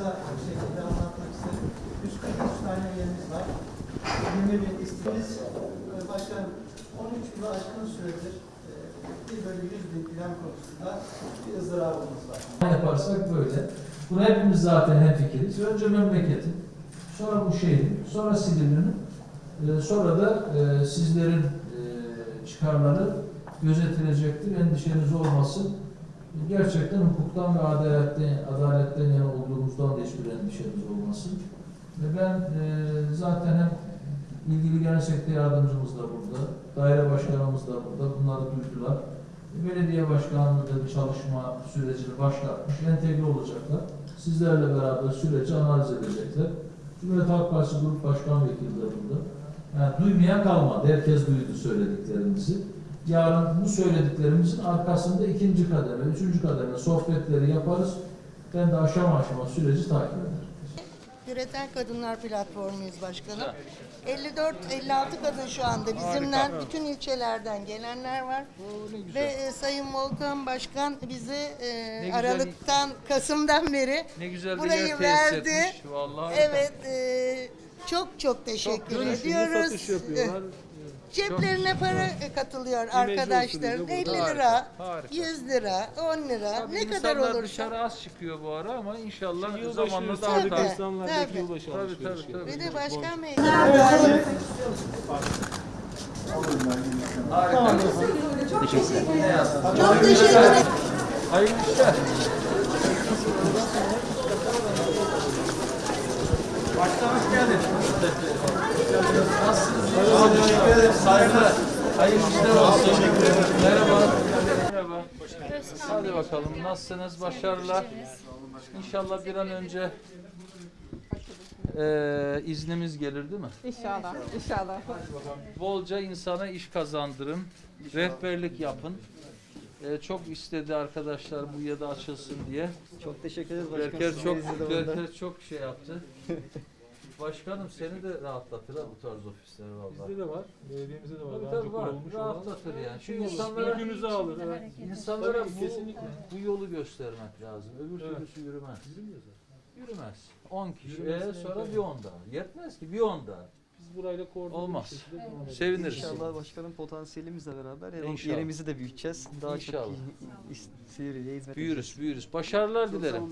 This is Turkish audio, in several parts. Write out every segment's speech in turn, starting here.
kısa bir şekilde anlatmak istedim. 143 tane üyemiz var. 20 bin Başkanım 13 yılı aşkın süredir e, 1 bölü 100 bin plan konusunda bir ızdırabımız var. yaparsak böyle. Buna hepimiz zaten hemfikiriz. Önce memleketin, sonra bu şehrin, sonra Silivri'nin, e, sonra da e, sizlerin e, çıkarları gözetilecektir. Endişeniz olmasın. Gerçekten hukuktan ve adaletten, adaletten yana olduğumuzdan da hiçbir endişeniz olmasın. Ve ben e, zaten hem ilgili genel sekreter yardımcımız da burada, daire başkanımız da burada. Bunları duydular. Belediye başkanlığı da bir çalışma sürecini başlatmış, entegre olacaklar. Sizlerle beraber süreci analiz edecekler. Cumhuriyet Halk Partisi Grup Başkan Vekili de burada. Yani duymayan kalmadı. Herkes duydu söylediklerimizi. Yarın bu söylediklerimizin arkasında ikinci kademe, üçüncü kademe sohbetleri yaparız. Ben de aşama aşama süreci takip ederim. Üreten Kadınlar Platformuyuz başkanım. 54-56 kadın şu anda bizimle bütün ilçelerden gelenler var. Ve e, Sayın Volkan Başkan bize e. Aralık'tan, Kasım'dan beri Ne güzel bir burayı verdi. etmiş. Vallahi Evet, e, çok çok teşekkür ediyoruz. Ceplerine para katılıyor arkadaşların. 50 lira, Harika, harika. 100 lira, 10 lira, Tabii ne kadar insanlar olursa. dışarı az çıkıyor bu ara ama inşallah zamanla daha Tabii, da tabii. Yılbaşı Tabii tabii alışverişi. tabii. Ve de başkan bey. Harika. Çok teşekkür ederim. Hayırlı işler. Başkan hoş geldin. Nasılsınız? Teşekkür ederim. Saygılar. Hayırlı işler olsun. Merhaba. Merhaba. Hadi bakalım. Nasılsınız? Başarılar. İnşallah bir an önce eee iznimiz gelir değil mi? İnşallah, inşallah. Bolca insana iş kazandırın, rehberlik yapın. Ee, çok istedi arkadaşlar bu ya da açılsın diye. Çok teşekkür ederiz başkanım. Berker çok. Berker çok şey yaptı. Başkanım seni de rahatlatır ha bu tarz ofisler vallahi. Bizde de var. Belediyemizde de var. Tabii Daha tabii önce var. kurulmuş olan. Rahatlatır yani. Çünkü Yılbaşı insanlara Yükümüzü alır. Evet. insanlara Tabii, bu, kesinlikle. bu yolu göstermek lazım. Öbür Evet. türlüsü yürümez. Yürümez. 10 kişi. Yürümez, Ee, evet, sonra evet. bir 10 daha. Yetmez ki bir 10 daha. Biz burayla koordineli Olmaz. bir şekilde devam edeceğiz. Seviniriz. İnşallah başkanım potansiyelimizle beraber her İnşallah. yerimizi de büyüteceğiz. Daha İnşallah. çok Silivri'ye hizmet Büyürüz, büyürüz. Başarılar dilerim.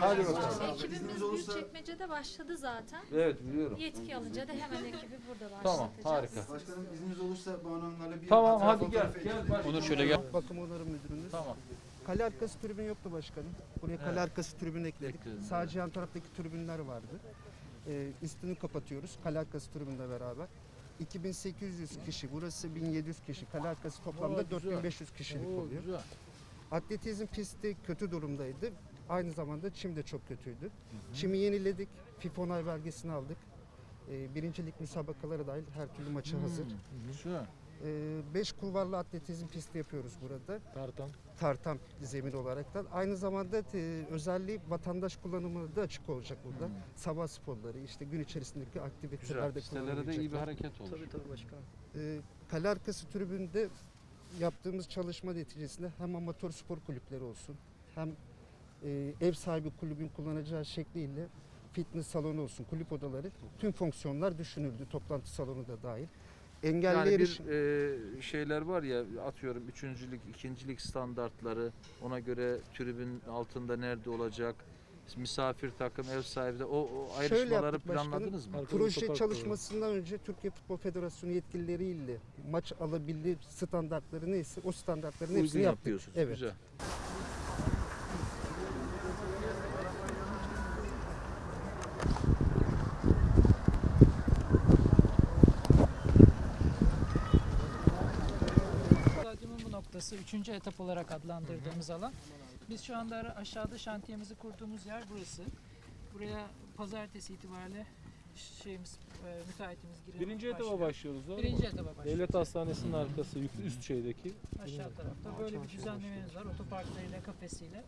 Hadi bakalım. Ekibimiz Büyükçekmece'de başladı zaten. Evet biliyorum. Yetki alınca da hemen ekibi burada başlatacağız. Tamam, harika. Başkanım izniniz olursa bu hanımlarla bir Tamam hadi gel. Gel başkanım. Onur şöyle gel. Bakım onarım müdürünüz. Tamam. Kale arkası tribün yoktu başkanım. Buraya kale Evet. arkası tribün ekledik. Ekledin, Sadece yan taraftaki tribünler vardı. Ee, üstünü kapatıyoruz kale arkası tribünle beraber. 2800 kişi, burası 1700 kişi. Kale arkası toplamda Oo, güzel. 4500 kişilik Oo, oluyor. güzel. Atletizm pisti kötü durumdaydı. Aynı zamanda çim de çok kötüydü. Çimi yeniledik. FIFA onay belgesini aldık. Ee, birincilik müsabakaları dahil her türlü maça hazır. Hmm, Güzel. 5 kulvarlı atletizm pisti yapıyoruz burada. Tartan. tartan zemin olaraktan. Aynı zamanda e, özelliği vatandaş kullanımına da açık olacak burada. Sabah sporları, işte gün içerisindeki aktivitelerde Pistelere de iyi bir hareket olur. Tabii tabii başkanım. E, kale arkası tribünde yaptığımız çalışma neticesinde hem amatör spor kulüpleri olsun, hem e, ev sahibi kulübün kullanacağı şekliyle fitness salonu olsun, kulüp odaları, tüm fonksiyonlar düşünüldü. Toplantı salonu da dahil. Engelli Yani bir e, şeyler var ya atıyorum üçüncülük, ikincilik standartları ona göre tribün altında nerede olacak, misafir takım, ev sahibi de o, o ayrışmaları planladınız mı? Proje çalışmasından önce Türkiye Futbol Federasyonu yetkilileriyle maç alabilir standartları neyse o standartların Uygun hepsini yaptık. yapıyorsunuz. Evet. Güzel. 3. etap olarak adlandırdığımız alan. Biz şu anda aşağıda şantiyemizi kurduğumuz yer burası. Buraya pazartesi itibariyle şeyimiz, e, müteahhitimiz girip Birinci etaba başlıyor. başlıyoruz. Doğru Birinci mu? etaba başlıyoruz. Devlet Hastanesi'nin arkası üst şeydeki. Aşağı tarafta böyle bir düzenlememiz var. Otoparklarıyla, kafesiyle.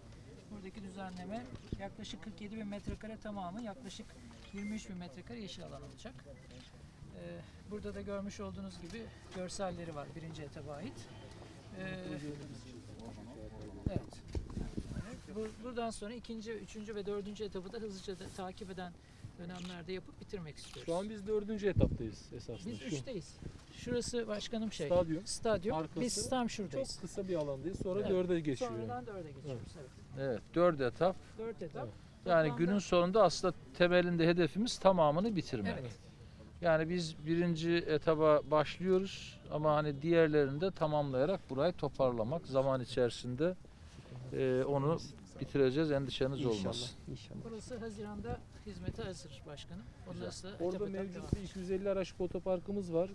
Buradaki düzenleme yaklaşık 47 bin metrekare tamamı yaklaşık 23 bin metrekare yeşil alan olacak. Ee, Burada da görmüş olduğunuz gibi görselleri var birinci etaba ait. Ee, evet. Bu- buradan sonra ikinci, üçüncü ve dördüncü etabı da hızlıca da takip eden dönemlerde yapıp bitirmek istiyoruz. Şu an biz dördüncü etaptayız esasında. Biz Şu üçteyiz. Şurası başkanım şey. Stadyum. Stadyum. Arkası Biz tam şuradayız. Çok kısa bir alandayız. Sonra Evet. dörde geçiyor. Sonradan dörde geçiyoruz. Evet. Evet, dört etap. Dört etap. Yani Toplamda- günün sonunda aslında temelinde hedefimiz tamamını bitirmek. Evet. Yani biz birinci etaba başlıyoruz ama hani diğerlerini de tamamlayarak burayı toparlamak zaman içerisinde e, onu bitireceğiz endişeniz İnşallah. olmasın. İnşallah. Burası Haziran'da hizmete hazır başkanım. Sonra Orada mevcut bir 250 araçlık otoparkımız var.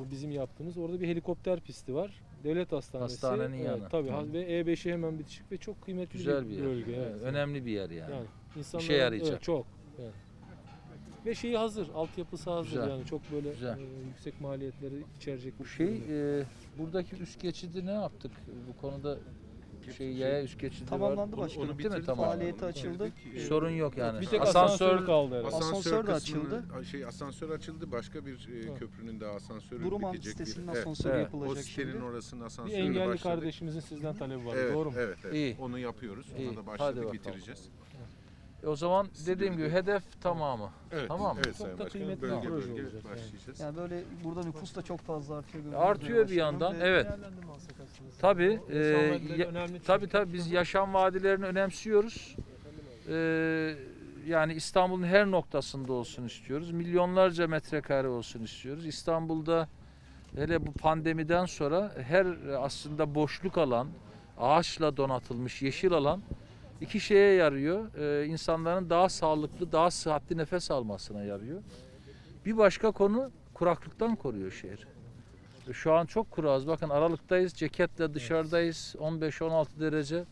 O bizim yaptığımız. Orada bir helikopter pisti var. Devlet hastanesi. Hastanenin Evet, yanı. Tabii Hı. ve E5'i hemen bitişik ve çok kıymetli Güzel bir, bir yer. bölge. Evet, önemli bir yer yani. Yani insanların- İşe yarayacak. Evet, çok. Evet. Ve şeyi hazır, altyapısı hazır Güzel. yani çok böyle Güzel. e, yüksek maliyetleri içerecek Bu bir şey e, buradaki üst geçidi ne yaptık? Bu konuda şey yaya üst geçidi Tamamlandı var. başkanım. Değil mi? bitirdik. Tamam. Faaliyeti açıldı. Sorun yok yani. bir tek asansör asansör kaldı herhalde. Asansör de kısmını- açıldı. Şey asansör açıldı. Başka bir e, Evet. köprünün de asansörü Duruman bitecek sitesinin bir. Evet. asansörü Evet. yapılacak O sitenin şimdi. orasının Bir asansörü engelli başladık. kardeşimizin sizden talebi var. Evet, Doğru mu? evet, evet. İyi. Onu yapıyoruz. İyi. Ona da Hadi başladık, bakalım. bitireceğiz. E, o zaman dediğim gibi hedef tamamı. Evet, Tamam. evet Çok da Başkanım. kıymetli Bölge bir proje bölge olacak yani. başlayacağız. Yani böyle burada nüfus da çok fazla artıyor. Artıyor bir yandan. ve Evet. Değerlendirme alsak aslında. Tabii. E, ya- önemli çünkü. tabii tabii biz yaşam vadilerini önemsiyoruz. E, yani İstanbul'un her noktasında olsun istiyoruz. Milyonlarca metrekare olsun istiyoruz. İstanbul'da hele bu pandemiden sonra her e, aslında boşluk alan, ağaçla donatılmış yeşil alan iki şeye yarıyor. E, insanların daha sağlıklı, daha sıhhatli nefes almasına yarıyor. Bir başka konu kuraklıktan koruyor şehri. E, Şu an çok kuraz. Bakın Aralık'tayız. Ceketle dışarıdayız. 15-16 derece.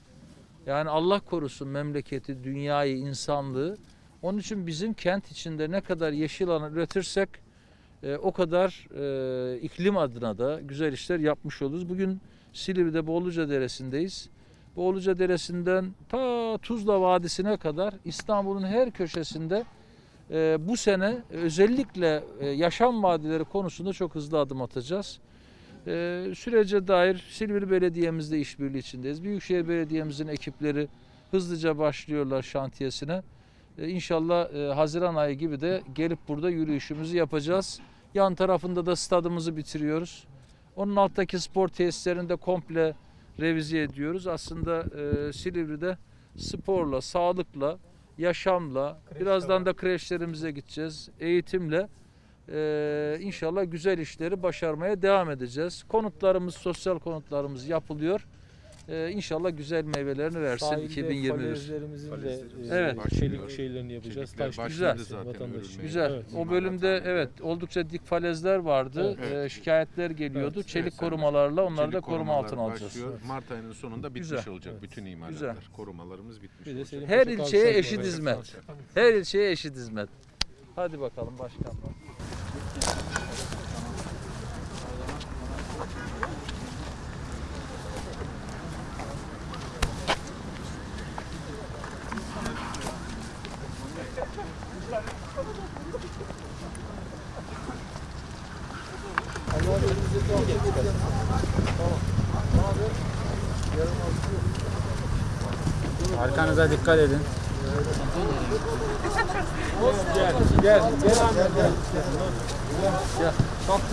Yani Allah korusun memleketi, dünyayı, insanlığı. Onun için bizim kent içinde ne kadar yeşil alan üretirsek e, o kadar e, iklim adına da güzel işler yapmış oluruz. Bugün Silivri'de Boğuluca Deresi'ndeyiz. Boğuluca Deresi'nden ta Tuzla Vadisi'ne kadar İstanbul'un her köşesinde e, bu sene özellikle e, yaşam vadileri konusunda çok hızlı adım atacağız. E, sürece dair Silivri Belediye'mizle işbirliği içindeyiz. Büyükşehir Belediye'mizin ekipleri hızlıca başlıyorlar şantiyesine. E, İnşallah e, Haziran ayı gibi de gelip burada yürüyüşümüzü yapacağız. Yan tarafında da stadımızı bitiriyoruz. Onun alttaki spor tesislerini de komple revize ediyoruz. Aslında e, Silivri'de sporla, sağlıkla, yaşamla, birazdan da kreşlerimize gideceğiz, eğitimle e, inşallah güzel işleri başarmaya devam edeceğiz. Konutlarımız, sosyal konutlarımız yapılıyor. E, inşallah güzel meyvelerini versin Sahilde 2021. falezlerimizin de Falezlerimiz e, Evet. çelik şeylerini yapacağız. Çelikler Taş başladı güzel. zaten vatandaş için. örülmeye. Güzel. Evet. O bölümde evet oldukça dik falezler vardı. Evet. E, şikayetler geliyordu. Evet. Çelik Evet, korumalarla onları Çelik da koruma korumalar altına alacağız. başlıyor. Mart ayının sonunda bitmiş Güzel. olacak Evet. bütün imalatlar. Güzel. Korumalarımız bitmiş Bir de olacak. Selim Her Paşa ilçeye eşit hizmet. Her ilçeye eşit hizmet. Hadi bakalım başkanlar. Arkanıza dikkat edin. Gel, gel, gel anne, gel. Kanka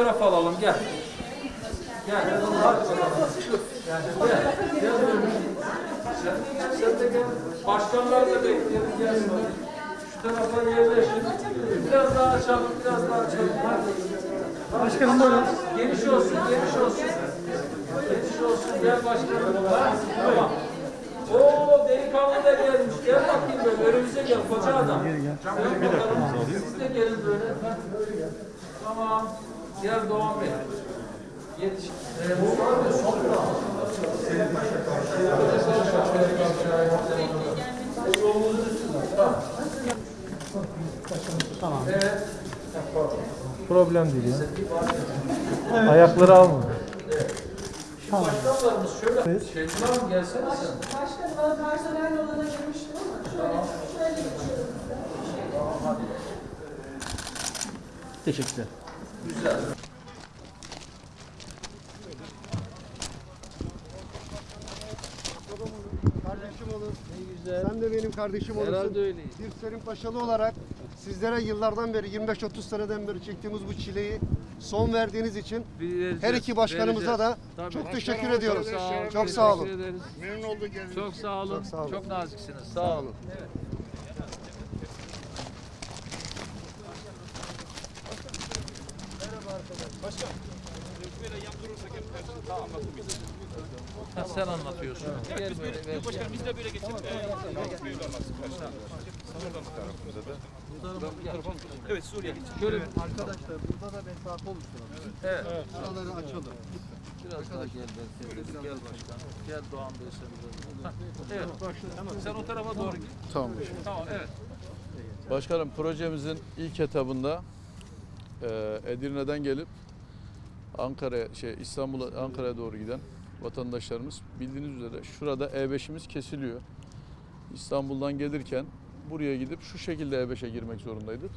fotoğraf alalım gel. Gel. Hadi bakalım. Gel. Gel. Gel. Sen, sen de gel. Başkanlar da bekleyelim. Gel. Şu tarafa yerleşin. Biraz daha açalım. Biraz daha açalım. Hadi. Başkanım buyurun. Geniş olsun. Geniş olsun. Geniş olsun. Gel başkanım. Ha? Tamam. Oo delikanlı da gelmiş. Gel bakayım böyle. Önümüze gel. Koca adam. Gel bakalım. Siz de gelin böyle. Gel. Tamam. Biraz Doğan Bey. Ee, tamam. Problem değil ya. Evet. Ayakları alma. Evet. Tamam. Başkanlarımız şöyle. Evet. Şevkin gelsene sen. Başkanım bana personel odana girmiştim ama şöyle, tamam. şöyle geçiyorum. Teşekkürler. Güzel. Kardeşim olur. Sen de benim kardeşim olursun. Herhalde öyleyiz. Bir Selim Paşalı olarak sizlere yıllardan beri 25-30 seneden beri çektiğimiz bu çileyi son verdiğiniz için her iki başkanımıza da Tabii. çok teşekkür ediyoruz. Çok sağ olun. Çok sağ olun. Memnun olduk Çok sağ olun. Çok sağ olun. Çok naziksiniz. Sağ olun. Ha, sen anlatıyorsun. Gel böyle. Gel. Başkanım biz de böyle geçelim. Evet Suriye geçelim. Şöyle Arkadaşlar burada da mesafe oluşturalım. Evet. Şuraları açalım. Biraz daha gel belki. Gel başkanım. Gel Doğan Bey sen Evet. Sen o tarafa doğru git. Tamam. Tamam evet. Başkanım projemizin ilk etabında e, Edirne'den gelip Ankara şey İstanbul'a Ankara'ya doğru giden vatandaşlarımız bildiğiniz üzere şurada E5'imiz kesiliyor. İstanbul'dan gelirken buraya gidip şu şekilde E5'e girmek zorundaydık.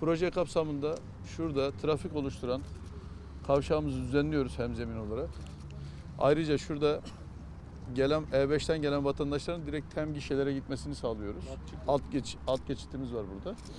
Proje kapsamında şurada trafik oluşturan kavşağımızı düzenliyoruz hemzemin olarak. Ayrıca şurada gelen E5'ten gelen vatandaşların direkt tem gişelere gitmesini sağlıyoruz. Alt geç alt geçitimiz var burada.